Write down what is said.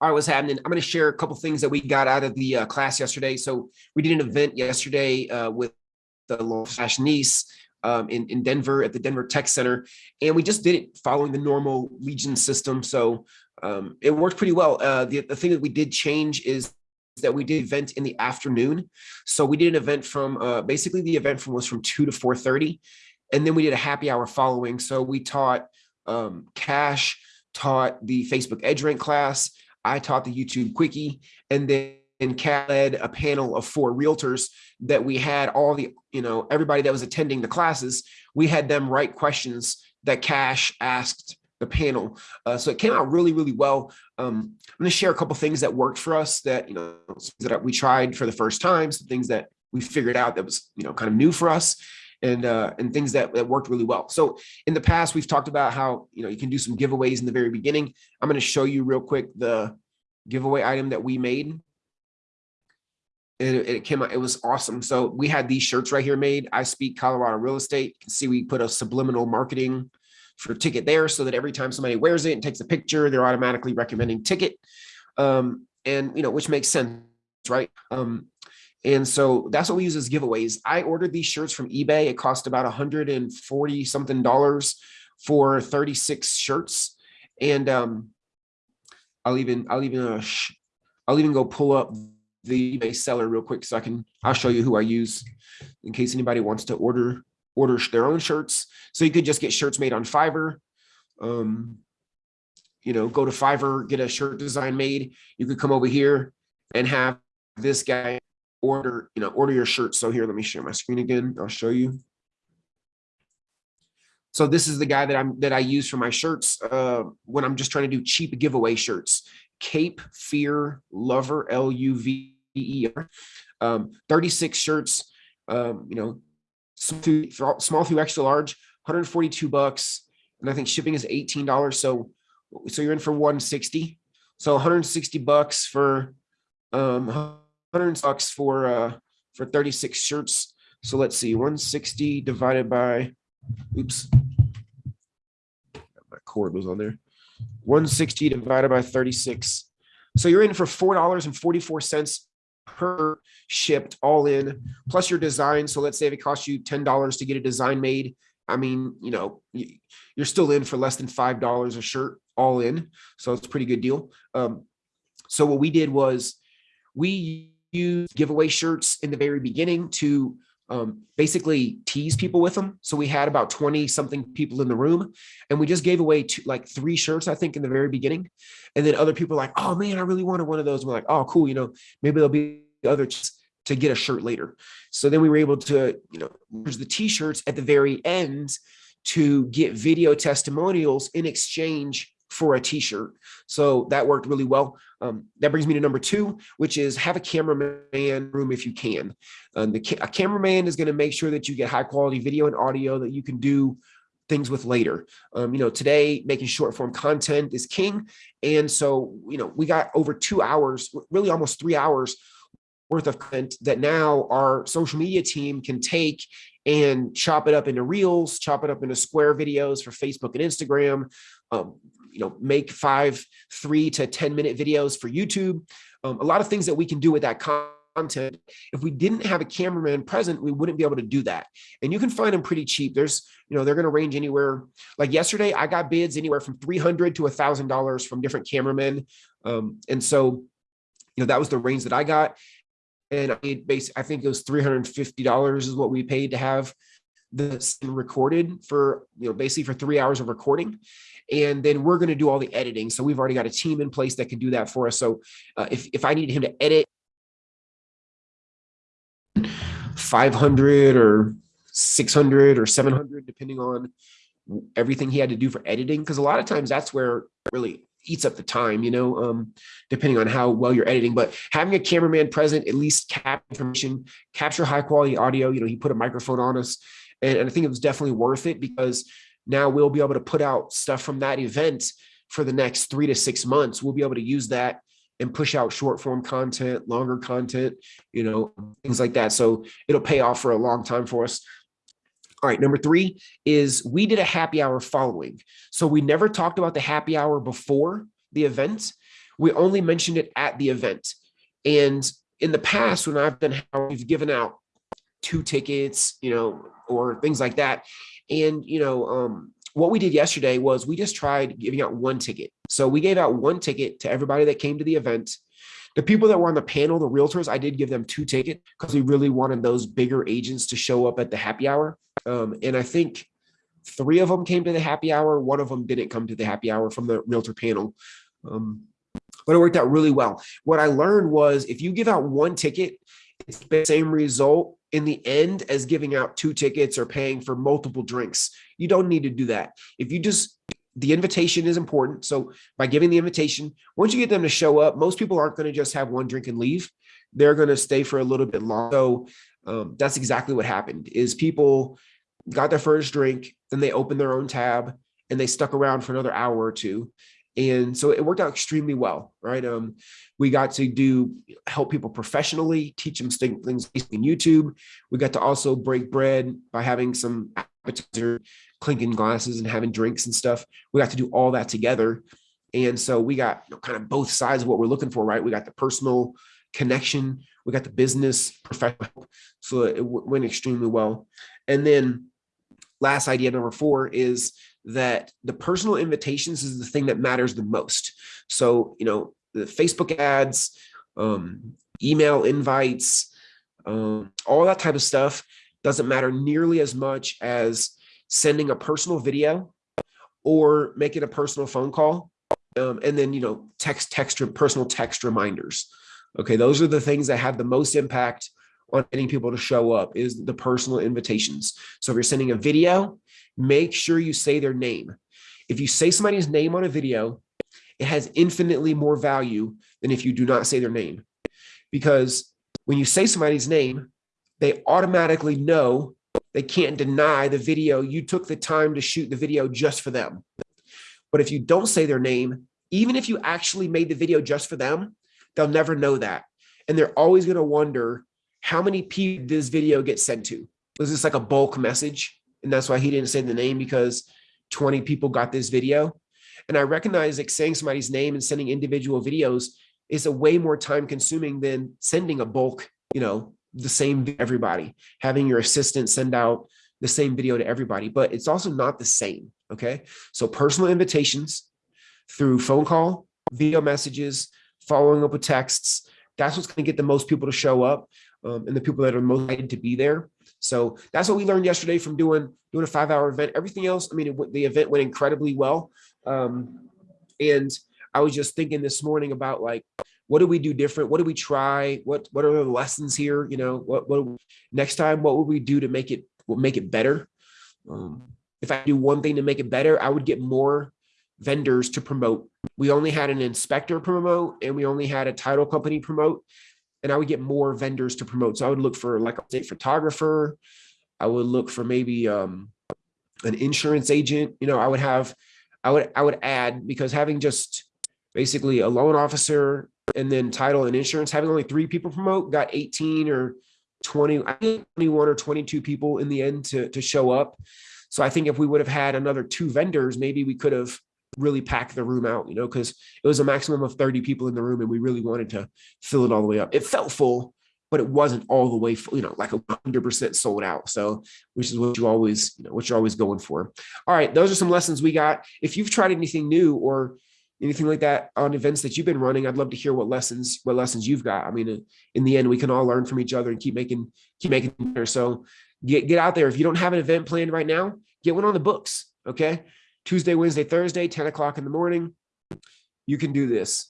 All right, what's happening? I'm going to share a couple things that we got out of the uh, class yesterday. So we did an event yesterday uh, with the Flash Nice um, in, in Denver at the Denver Tech Center. And we just did it following the normal Legion system. So um, it worked pretty well. Uh, the, the thing that we did change is that we did event in the afternoon. So we did an event from uh, basically the event from was from 2 to 4.30. And then we did a happy hour following. So we taught um, Cash, taught the Facebook EdgeRank class. I taught the YouTube Quickie. And then and Cat led a panel of four realtors that we had all the, you know, everybody that was attending the classes, we had them write questions that Cash asked the panel. Uh, so it came out really, really well. Um, I'm going to share a couple things that worked for us that, you know, that we tried for the first time, some things that we figured out that was, you know, kind of new for us and uh, and things that, that worked really well. So in the past, we've talked about how, you know, you can do some giveaways in the very beginning. I'm going to show you real quick the giveaway item that we made. And it, came out, it was awesome. So we had these shirts right here made. I speak Colorado real estate. You can see we put a subliminal marketing for ticket there so that every time somebody wears it and takes a picture, they're automatically recommending ticket. Um, and, you know, which makes sense, right? Um, and so that's what we use as giveaways. I ordered these shirts from eBay. It cost about 140 something dollars for 36 shirts. And um, I'll even, I'll even, uh, I'll even go pull up the eBay seller real quick so I can, I'll show you who I use in case anybody wants to order order their own shirts. So you could just get shirts made on Fiverr. Um, you know, go to Fiverr, get a shirt design made. You could come over here and have this guy order, you know, order your shirt. So here, let me share my screen again. I'll show you. So this is the guy that I'm that I use for my shirts uh, when I'm just trying to do cheap giveaway shirts. Cape Fear Lover L U V E R. Um, 36 shirts. Um, you know, small through extra large, 142 bucks. And I think shipping is $18. So, so you're in for 160. So 160 bucks for, um, 100 bucks for, uh, for 36 shirts. So let's see, 160 divided by, oops, my cord was on there. 160 divided by 36. So you're in for $4.44 per shipped all in plus your design. So let's say if it costs you $10 to get a design made, I mean, you know, you're still in for less than $5 a shirt all in. So it's a pretty good deal. Um, so what we did was we used giveaway shirts in the very beginning to um, basically tease people with them. So we had about 20 something people in the room and we just gave away two, like three shirts, I think in the very beginning. And then other people like, oh man, I really wanted one of those. And we're like, oh, cool. You know, maybe there'll be other to get a shirt later. So then we were able to, you know, use the t-shirts at the very end to get video testimonials in exchange for a t-shirt. So that worked really well. Um, that brings me to number two, which is have a cameraman room if you can. Um, the ca a cameraman is going to make sure that you get high quality video and audio that you can do things with later. Um, you know, today making short form content is king. And so, you know, we got over two hours, really almost three hours worth of content that now our social media team can take and chop it up into reels, chop it up into square videos for Facebook and Instagram, um, you know, make five, three to 10 minute videos for YouTube. Um, a lot of things that we can do with that content. If we didn't have a cameraman present, we wouldn't be able to do that. And you can find them pretty cheap. There's, you know, they're going to range anywhere. Like yesterday, I got bids anywhere from 300 to a thousand dollars from different cameramen. Um, and so, you know, that was the range that I got and I base, I think it was $350 is what we paid to have this recorded for, you know, basically for three hours of recording. And then we're going to do all the editing. So we've already got a team in place that can do that for us. So uh, if, if I need him to edit 500 or 600 or 700, depending on everything he had to do for editing. Because a lot of times that's where really eats up the time, you know, um, depending on how well you're editing. But having a cameraman present, at least cap information, capture high quality audio. You know, he put a microphone on us, and, and I think it was definitely worth it because now we'll be able to put out stuff from that event for the next three to six months. We'll be able to use that and push out short form content, longer content, you know, things like that. So it'll pay off for a long time for us. All right, number three is we did a happy hour following. So we never talked about the happy hour before the event. we only mentioned it at the event. And in the past, when I've done, we've given out two tickets, you know, or things like that. And, you know, um, what we did yesterday was we just tried giving out one ticket. So we gave out one ticket to everybody that came to the event. The people that were on the panel, the realtors, I did give them two tickets because we really wanted those bigger agents to show up at the happy hour. Um, and I think three of them came to the happy hour. One of them didn't come to the happy hour from the realtor panel. Um, but it worked out really well. What I learned was if you give out one ticket, it's the same result in the end as giving out two tickets or paying for multiple drinks. You don't need to do that. If you just, the invitation is important. So by giving the invitation, once you get them to show up, most people aren't going to just have one drink and leave. They're going to stay for a little bit longer. So um, that's exactly what happened is people got their first drink, then they opened their own tab and they stuck around for another hour or two. And so it worked out extremely well, right? Um, we got to do help people professionally, teach them things in YouTube. We got to also break bread by having some appetizer, clinking glasses and having drinks and stuff. We got to do all that together. And so we got you know, kind of both sides of what we're looking for, right? We got the personal connection, we got the business professional. So it went extremely well. And then last idea number four is that the personal invitations is the thing that matters the most. So, you know, the Facebook ads, um, email invites, um, all that type of stuff doesn't matter nearly as much as sending a personal video or making a personal phone call. Um, and then, you know, text, text, personal text reminders. Okay, those are the things that have the most impact on getting people to show up is the personal invitations. So if you're sending a video, make sure you say their name. If you say somebody's name on a video, it has infinitely more value than if you do not say their name. Because when you say somebody's name, they automatically know they can't deny the video. You took the time to shoot the video just for them. But if you don't say their name, even if you actually made the video just for them, they'll never know that. And they're always going to wonder how many people this video get sent to? Was this like a bulk message? And that's why he didn't say the name because 20 people got this video. And I recognize like saying somebody's name and sending individual videos is a way more time consuming than sending a bulk, you know, the same to everybody, having your assistant send out the same video to everybody, but it's also not the same. Okay. So personal invitations through phone call, video messages, following up with texts, that's what's going to get the most people to show up um, and the people that are most excited to be there. So that's what we learned yesterday from doing doing a five hour event. Everything else, I mean, it, the event went incredibly well. Um, and I was just thinking this morning about like, what do we do different? What do we try? What what are the lessons here? You know, what what next time? What would we do to make it make it better? Um, if I do one thing to make it better, I would get more vendors to promote. We only had an inspector promote and we only had a title company promote and I would get more vendors to promote. So I would look for like a photographer. I would look for maybe um, an insurance agent. You know, I would have, I would, I would add because having just basically a loan officer and then title and insurance, having only three people promote got 18 or 20, I think 21 or 22 people in the end to, to show up. So I think if we would have had another two vendors, maybe we could have really pack the room out, you know, because it was a maximum of 30 people in the room and we really wanted to fill it all the way up. It felt full, but it wasn't all the way full, you know, like a 100% sold out. So, which is what you always, you know, what you're always going for. All right, those are some lessons we got. If you've tried anything new or anything like that on events that you've been running, I'd love to hear what lessons, what lessons you've got. I mean, in the end, we can all learn from each other and keep making, keep making better. So get, get out there. If you don't have an event planned right now, get one on the books. Okay. Tuesday, Wednesday, Thursday, 10 o'clock in the morning. You can do this.